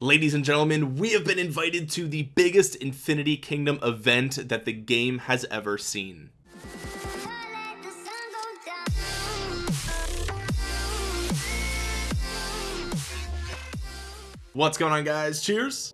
ladies and gentlemen we have been invited to the biggest infinity kingdom event that the game has ever seen. What's going on guys? Cheers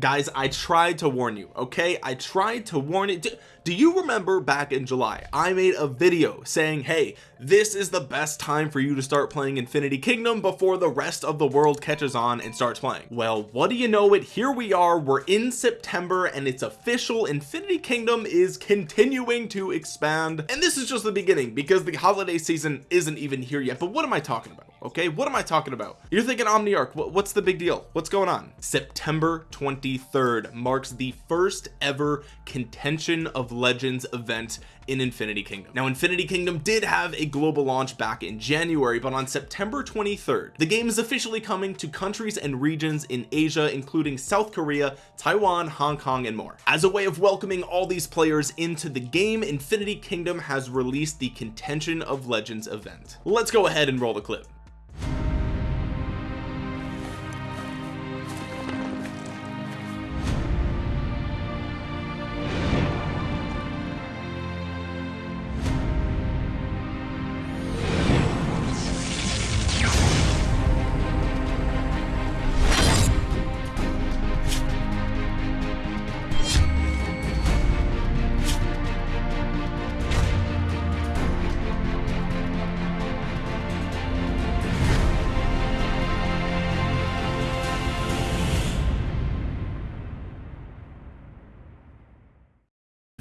guys I tried to warn you okay? I tried to warn you do you remember back in July I made a video saying hey this is the best time for you to start playing Infinity Kingdom before the rest of the world catches on and starts playing? Well what do you know it? Here we are we're in September and it's official. Infinity Kingdom is continuing to expand. And this is just the beginning because the holiday season isn't even here yet. But what am I talking about okay what am I talking about? You're thinking Omniarch what's the big deal? What's going on? September 23rd marks the first ever contention of legends event in Infinity Kingdom. Now Infinity Kingdom did have a global launch back in January but on September 23rd the game is officially coming to countries and regions in Asia including South Korea Taiwan Hong Kong and more. As a way of welcoming all these players into the game Infinity Kingdom has released the contention of legends event. Let's go ahead and roll the clip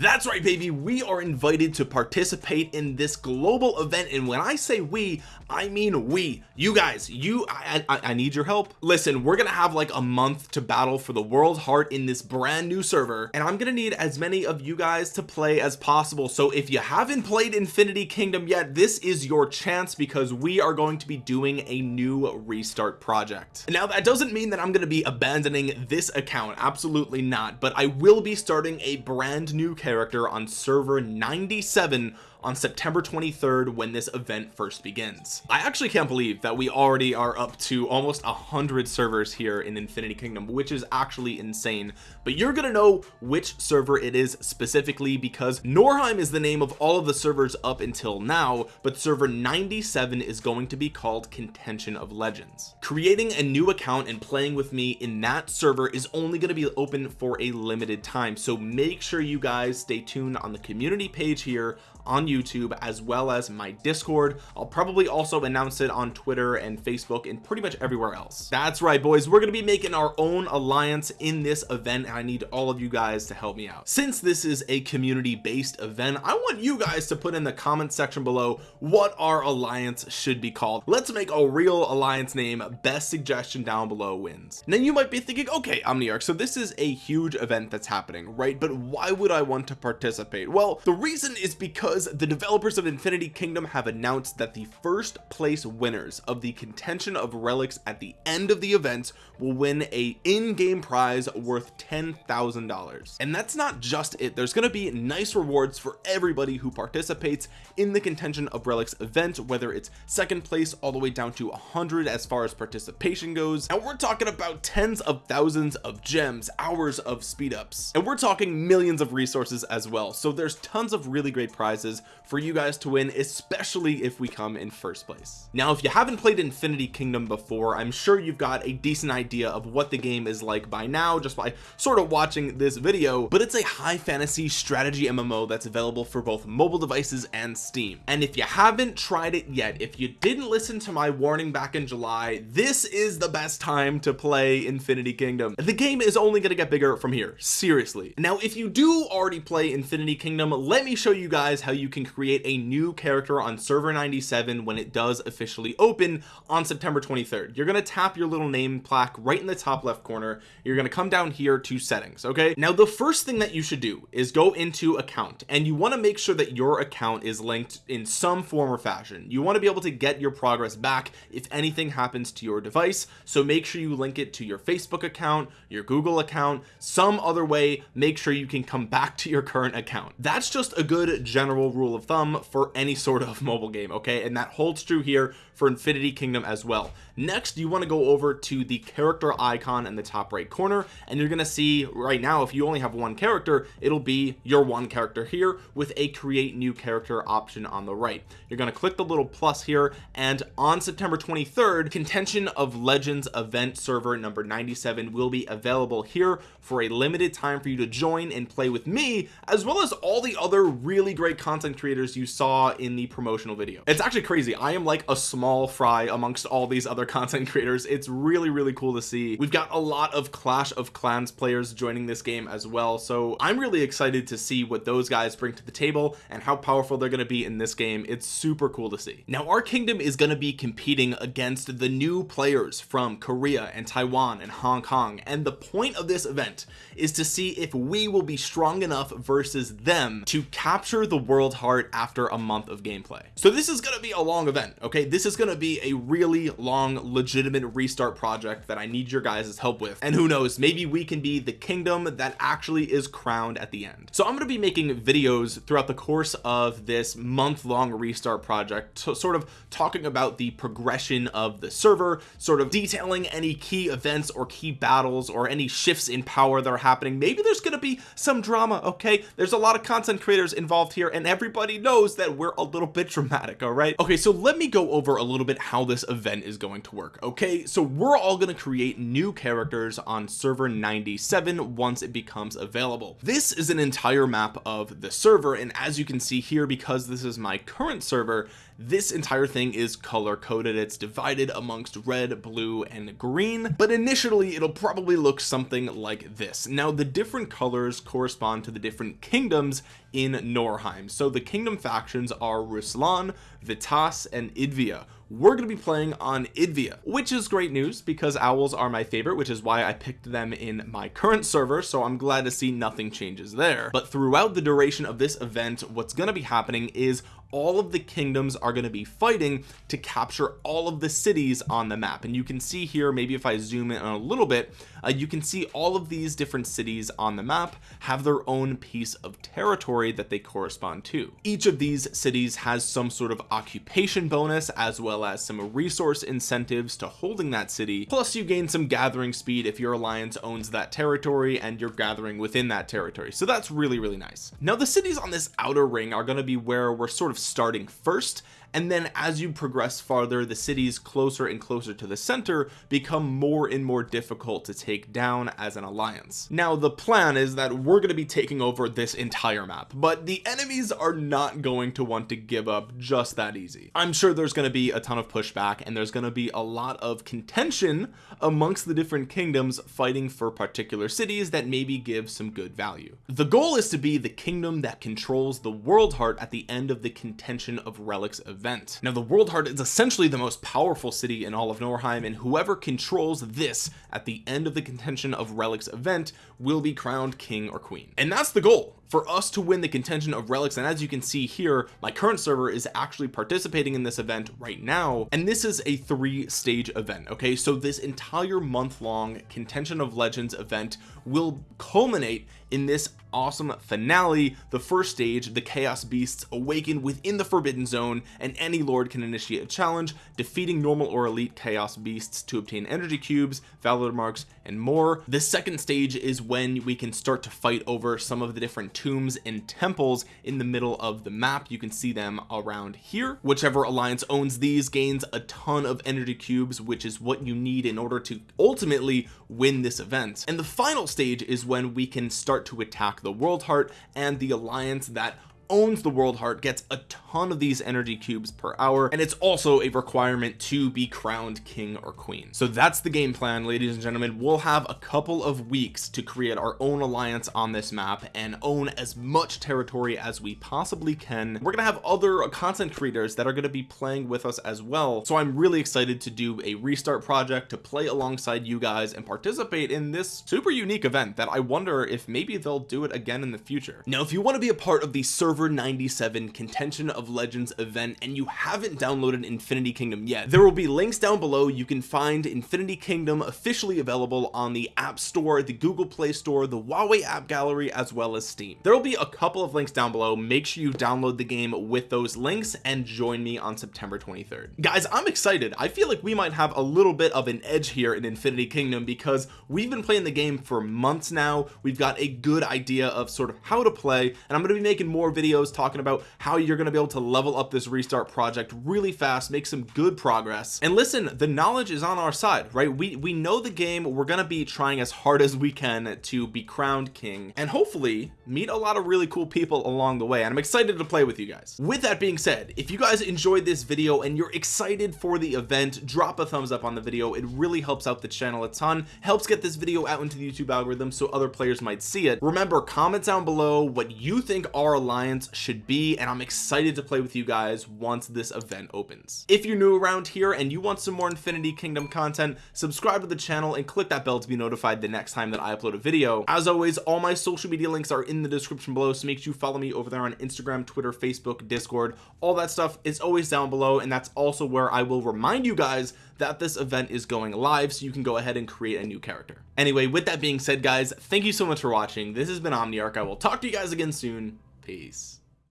that's right baby. We are invited to participate in this global event. And when I say we I mean we. You guys you I, I, I need your help. Listen we're gonna have like a month to battle for the world heart in this brand new server. And I'm gonna need as many of you guys to play as possible. So if you haven't played Infinity Kingdom yet this is your chance because we are going to be doing a new restart project. Now that doesn't mean that I'm to be abandoning this account. Absolutely not. But I will be starting a brand new character character on server 97 on September 23rd when this event first begins. I actually can't believe that we already are up to almost a hundred servers here in Infinity Kingdom which is actually insane. But you're gonna know which server it is specifically because Norheim is the name of all of the servers up until now but server 97 is going to be called contention of legends. Creating a new account and playing with me in that server is only going to be open for a limited time. So make sure you guys stay tuned on the community page here on YouTube as well as my discord. I'll probably also announce it on Twitter and Facebook and pretty much everywhere else. That's right boys. We're going to be making our own alliance in this event I need all of you guys to help me out. Since this is a community based event I want you guys to put in the comment section below what our alliance should be called. Let's make a real alliance name. Best suggestion down below wins. Now you might be thinking okay Omniarch so this is a huge event that's happening right? But why would I want to participate? Well the reason is because the developers of Infinity Kingdom have announced that the first place winners of the contention of relics at the end of the event will win a in-game prize worth ten thousand dollars. And that's not just it. There's going to be nice rewards for everybody who participates in the contention of relics event whether it's second place all the way down to 100 as far as participation goes. And we're talking about tens of thousands of gems hours of speed ups and we're talking millions of resources as well. So there's tons of really great prizes for you guys to win especially if we come in first place. Now if you haven't played Infinity Kingdom before I'm sure you've got a decent idea of what the game is like by now just by sort of watching this video but it's a high fantasy strategy MMO that's available for both mobile devices and Steam. And if you haven't tried it yet if you didn't listen to my warning back in July this is the best time to play Infinity Kingdom. The game is only going to get bigger from here seriously. Now if you do already play Infinity Kingdom let me show you guys how you can create a new character on server 97 when it does officially open on September 23rd you're going to tap your little name plaque right in the top left corner. You're going to come down here to settings okay? Now the first thing that you should do is go into account and you want to make sure that your account is linked in some form or fashion. You want to be able to get your progress back if anything happens to your device so make sure you link it to your Facebook account your Google account some other way make sure you can come back to your current account. That's just a good general rule of thumb for any sort of mobile game okay? And that holds true here for Infinity Kingdom as well. Next you want to go over to the character icon in the top right corner and you're going to see right now if you only have one character it'll be your one character here with a create new character option on the right. You're going to click the little plus here and on September 23rd contention of legends event server number 97 will be available here for a limited time for you to join and play with me as well as all the other really great content creators you saw in the promotional video. It's actually crazy. I am like a small fry amongst all these other content creators. It's really really cool to see. We've got a lot of Clash of Clans players joining this game as well so I'm really excited to see what those guys bring to the table and how powerful they're going to be in this game. It's super cool to see. Now our kingdom is going to be competing against the new players from Korea and Taiwan and Hong Kong and the point of this event is to see if we will be strong enough versus them to capture the world heart after a month of gameplay. So this is going to be a long event okay? This is going to be a really long legitimate restart project that I need your guys' help with. And who knows maybe we can be the kingdom that actually is crowned at the end. So I'm going to be making videos throughout the course of this month-long restart project so sort of talking about the progression of the server sort of detailing any key events or key battles or any shifts in power that are happening. Maybe there's going to be some drama okay? There's a lot of content creators involved here and everybody knows that we're a little bit dramatic all right? Okay so let me go over a little bit how this event is going to work okay? So we're all going to create new characters on server 97 once it becomes available. This is an entire map of the server and as you can see here because this is my current server this entire thing is color coded it's divided amongst red blue and green but initially it'll probably look something like this. Now the different colors correspond to the different kingdoms in Norheim. So the kingdom factions are Ruslan Vitas and Idvia. We're going to be playing on Idvia which is great news because owls are my favorite which is why I picked them in my current server so I'm glad to see nothing changes there. But throughout the duration of this event what's going to be happening is all of the kingdoms are going to be fighting to capture all of the cities on the map. And you can see here maybe if I zoom in a little bit uh, you can see all of these different cities on the map have their own piece of territory that they correspond to. Each of these cities has some sort of occupation bonus as well as some resource incentives to holding that city. Plus you gain some gathering speed if your alliance owns that territory and you're gathering within that territory. So that's really really nice. Now the cities on this outer ring are going to be where we're sort of starting first and then as you progress farther the cities closer and closer to the center become more and more difficult to take down as an alliance. Now the plan is that we're going to be taking over this entire map but the enemies are not going to want to give up just that easy. I'm sure there's going to be a ton of pushback and there's going to be a lot of contention amongst the different kingdoms fighting for particular cities that maybe give some good value. The goal is to be the kingdom that controls the world heart at the end of the contention of relics event. Now the world heart is essentially the most powerful city in all of Norheim and whoever controls this at the end of the contention of relics event will be crowned king or queen. And that's the goal for us to win the contention of relics. And as you can see here my current server is actually participating in this event right now and this is a three stage event okay? So this entire month long contention of legends event will culminate in this awesome finale the first stage the chaos beasts awaken within the forbidden zone and any lord can initiate a challenge defeating normal or elite chaos beasts to obtain energy cubes valor marks and more. The second stage is when we can start to fight over some of the different tombs and temples in the middle of the map. You can see them around here. Whichever alliance owns these gains a ton of energy cubes which is what you need in order to ultimately win this event. And the final stage is when we can start to attack the world heart and the alliance that owns the world heart gets a ton of these energy cubes per hour and it's also a requirement to be crowned king or queen. So that's the game plan ladies and gentlemen. We'll have a couple of weeks to create our own alliance on this map and own as much territory as we possibly can. We're gonna have other content creators that are going to be playing with us as well. So I'm really excited to do a restart project to play alongside you guys and participate in this super unique event that I wonder if maybe they'll do it again in the future. Now if you want to be a part of the server server 97 contention of legends event and you haven't downloaded infinity kingdom yet. There will be links down below. You can find infinity kingdom officially available on the app store the google play store the huawei app gallery as well as steam. There will be a couple of links down below. Make sure you download the game with those links and join me on september 23rd guys i'm excited. I feel like we might have a little bit of an edge here in infinity kingdom because we've been playing the game for months now. We've got a good idea of sort of how to play and I'm going to be making more videos talking about how you're going to be able to level up this restart project really fast make some good progress. And listen the knowledge is on our side right? We we know the game. We're going to be trying as hard as we can to be crowned king and hopefully meet a lot of really cool people along the way. And I'm excited to play with you guys. With that being said if you guys enjoyed this video and you're excited for the event drop a thumbs up on the video. It really helps out the channel a ton helps get this video out into the YouTube algorithm so other players might see it. Remember comment down below what you think our alliance should be and I'm excited to play with you guys once this event opens. If you're new around here and you want some more infinity kingdom content subscribe to the channel and click that bell to be notified the next time that I upload a video. As always all my social media links are in the description below so make sure you follow me over there on Instagram Twitter Facebook Discord all that stuff is always down below and that's also where I will remind you guys that this event is going live so you can go ahead and create a new character. Anyway with that being said guys thank you so much for watching. This has been Omniarch. I will talk to you guys again soon peace